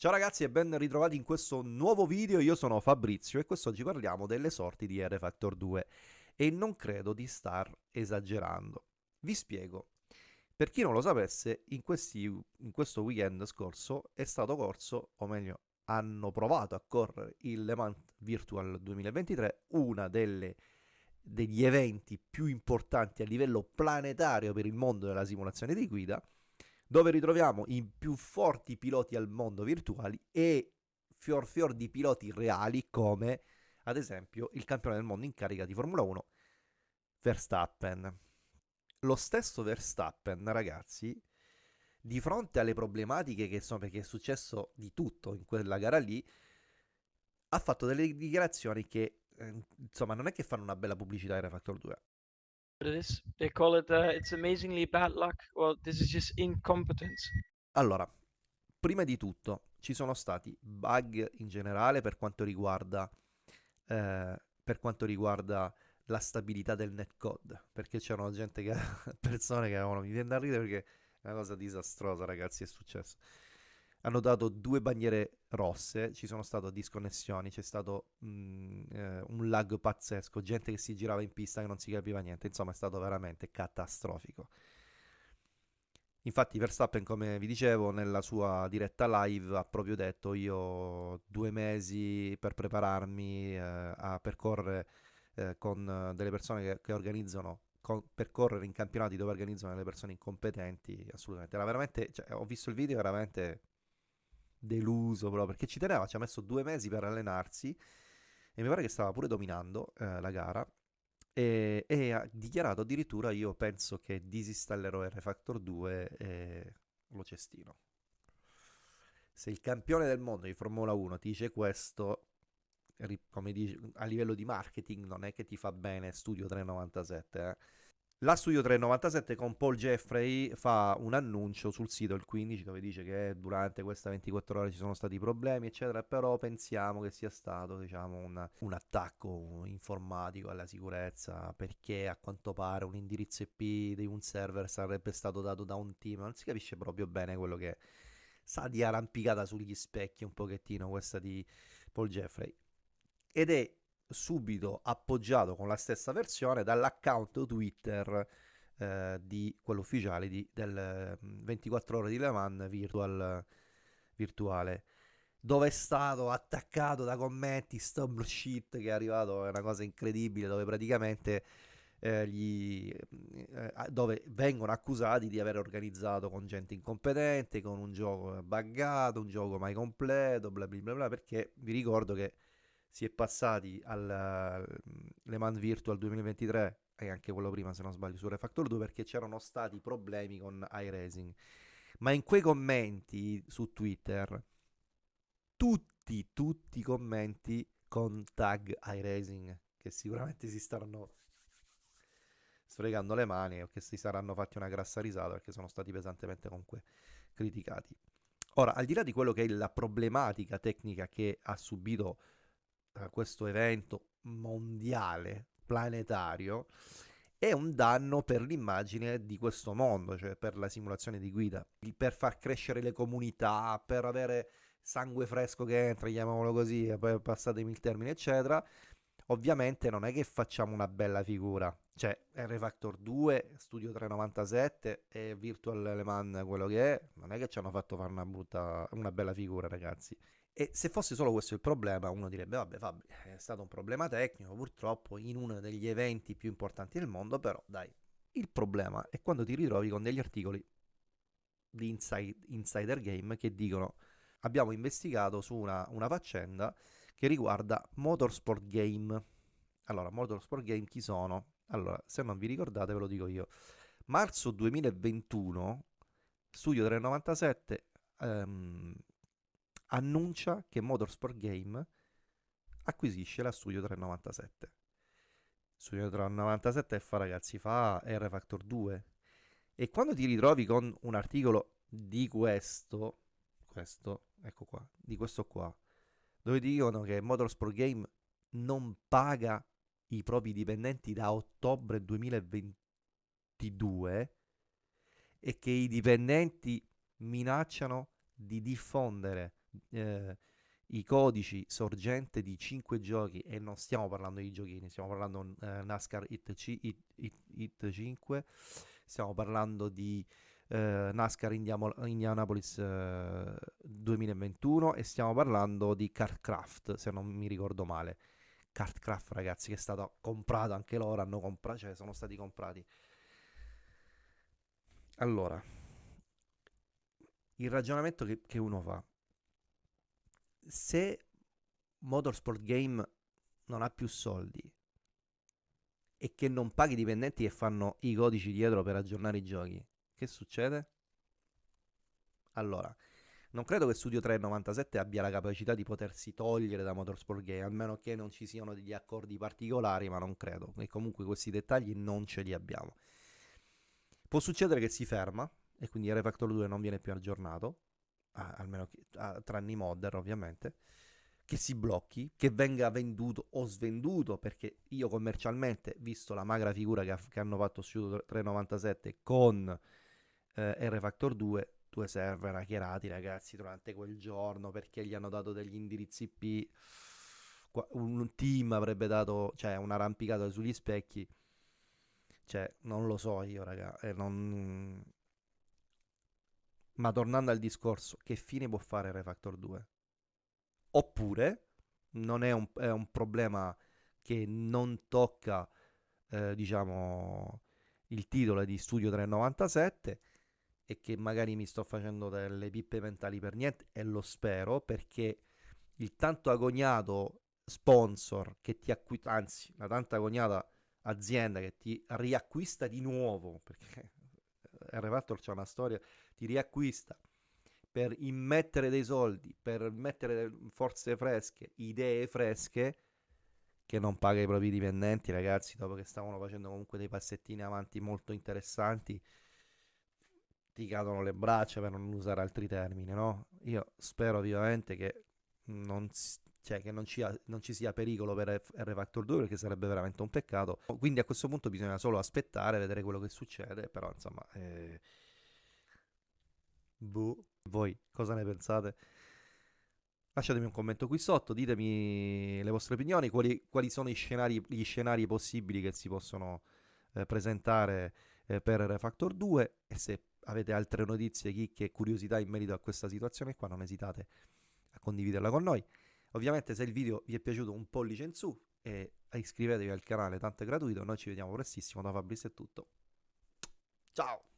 Ciao ragazzi e ben ritrovati in questo nuovo video, io sono Fabrizio e quest'oggi parliamo delle sorti di R Factor 2 e non credo di star esagerando. Vi spiego. Per chi non lo sapesse, in, questi, in questo weekend scorso è stato corso, o meglio, hanno provato a correre il Le Mans Virtual 2023, una delle degli eventi più importanti a livello planetario per il mondo della simulazione di guida dove ritroviamo i più forti piloti al mondo virtuali e fior fior di piloti reali come ad esempio il campione del mondo in carica di Formula 1 Verstappen. Lo stesso Verstappen, ragazzi, di fronte alle problematiche che sono perché è successo di tutto in quella gara lì, ha fatto delle dichiarazioni che eh, insomma non è che fanno una bella pubblicità ai Refactor 2 it is. They call it uh, it's amazingly bad luck. Well, this is just incompetence. Allora, prima di tutto, ci sono stati bug in generale per quanto riguarda eh, per quanto riguarda la stabilità del netcode, perché c'erano gente che persone che avevano mi viene da ridere perché è una cosa disastrosa, ragazzi, è successo hanno dato due bandiere rosse, ci sono state disconnessioni, c'è stato mh, mm, eh, un lag pazzesco, gente che si girava in pista che non si capiva niente, insomma è stato veramente catastrofico. Infatti Verstappen, come vi dicevo, nella sua diretta live ha proprio detto io ho due mesi per prepararmi eh, a percorrere eh, con delle persone che, che organizzano con, per correre in campionati dove organizzano delle persone incompetenti, assolutamente. Era veramente, cioè, ho visto il video, veramente deluso proprio perché ci teneva, ci ha messo due mesi per allenarsi e mi pare che stava pure dominando eh, la gara e, e, ha dichiarato addirittura io penso che disinstallerò R Factor 2 e lo cestino. Se il campione del mondo di Formula 1 ti dice questo, come dice, a livello di marketing non è che ti fa bene Studio 397, eh la Studio 397 con Paul Jeffrey fa un annuncio sul sito il 15 dove dice che durante queste 24 ore ci sono stati problemi eccetera però pensiamo che sia stato diciamo un, un attacco informatico alla sicurezza perché a quanto pare un indirizzo IP di un server sarebbe stato dato da un team. Non si capisce proprio bene quello che sa di arrampicata sugli specchi un pochettino questa di Paul Jeffrey. Ed è subito appoggiato con la stessa versione dall'account Twitter eh, di quello ufficiale di, del 24 mm, ore di Le Mans virtual, virtuale dove è stato attaccato da commenti stop shit che è arrivato è una cosa incredibile dove praticamente eh, gli, eh, dove vengono accusati di aver organizzato con gente incompetente con un gioco buggato un gioco mai completo bla bla bla, bla perché vi ricordo che si è passati al Le Mans Virtual 2023 e anche quello prima se non sbaglio su Refactor 2 perché c'erano stati problemi con iRacing. Ma in quei commenti su Twitter tutti tutti i commenti con tag iRacing che sicuramente si staranno sfregando le mani o che si saranno fatti una grassa risata perché sono stati pesantemente comunque criticati. Ora al di là di quello che è la problematica tecnica che ha subito questo evento mondiale, planetario, è un danno per l'immagine di questo mondo, cioè per la simulazione di guida, per far crescere le comunità, per avere sangue fresco che entra, chiamiamolo così, passatemi il termine, eccetera. Ovviamente non è che facciamo una bella figura, cioè R Factor 2, Studio 397 e Virtual Le Mans quello che è, non è che ci hanno fatto fare una, brutta, una bella figura, ragazzi. E se fosse solo questo il problema, uno direbbe, vabbè Fabri, è stato un problema tecnico, purtroppo in uno degli eventi più importanti del mondo, però dai, il problema è quando ti ritrovi con degli articoli di inside, Insider Game che dicono abbiamo investigato su una, una faccenda che riguarda Motorsport Game. Allora, Motorsport Game chi sono? Allora, se non vi ricordate ve lo dico io. Marzo 2021, Studio 397 ehm, annuncia che Motorsport Game acquisisce la Studio 397. Studio 397 fa ragazzi, fa R Factor 2 e quando ti ritrovi con un articolo di questo, questo, ecco qua, di questo qua, dove dicono che Motorsport Game non paga i propri dipendenti da ottobre 2022 e che i dipendenti minacciano di diffondere eh, i codici sorgente di 5 giochi e non stiamo parlando di giochini, stiamo parlando eh, NASCAR Hit, C, Hit, Hit, Hit 5, stiamo parlando di eh, NASCAR Indiamo, Indianapolis eh, 2021 e stiamo parlando di Carcraft, se non mi ricordo male. Cartcraft ragazzi che è stato comprato anche loro hanno comprato cioè sono stati comprati allora il ragionamento che, che uno fa se Motorsport Game non ha più soldi e che non paghi i dipendenti che fanno i codici dietro per aggiornare i giochi, che succede? Allora, non credo che Studio 397 abbia la capacità di potersi togliere da Motorsport Game, a meno che non ci siano degli accordi particolari, ma non credo. E comunque questi dettagli non ce li abbiamo. Può succedere che si ferma e quindi R Factor 2 non viene più aggiornato, almeno tranne i modder ovviamente, che si blocchi, che venga venduto o svenduto, perché io commercialmente, visto la magra figura che, che hanno fatto Studio 397 con eh, R Factor 2, due server hackerati ragazzi durante quel giorno perché gli hanno dato degli indirizzi IP un team avrebbe dato cioè un'arrampicata sugli specchi. Cioè non lo so io raga eh, non... ma tornando al discorso che fine può fare Refactor 2 oppure non è un, è un problema che non tocca eh, diciamo il titolo di Studio 397 e che magari mi sto facendo delle pippe mentali per niente e lo spero perché il tanto agognato sponsor che ti acquista, anzi la tanto agognata azienda che ti riacquista di nuovo perché R-Factor c'è una storia, ti riacquista per immettere dei soldi, per mettere forze fresche, idee fresche che non paga i propri dipendenti, ragazzi, dopo che stavano facendo comunque dei passettini avanti molto interessanti ti cadono le braccia per non usare altri termini, no? Io spero vivamente che non, cioè, che non, ci, non ci sia pericolo per R Factor 2 perché sarebbe veramente un peccato. Quindi a questo punto bisogna solo aspettare, vedere quello che succede, però insomma... Eh... Boh. Voi cosa ne pensate? Lasciatemi un commento qui sotto, ditemi le vostre opinioni, quali, quali sono scenari, gli scenari possibili che si possono eh, presentare eh, per R Factor 2 e se avete altre notizie, chicche e curiosità in merito a questa situazione qua, non esitate a condividerla con noi. Ovviamente se il video vi è piaciuto un pollice in su e iscrivetevi al canale, tanto è gratuito. Noi ci vediamo prestissimo, da Fabrizio è tutto. Ciao!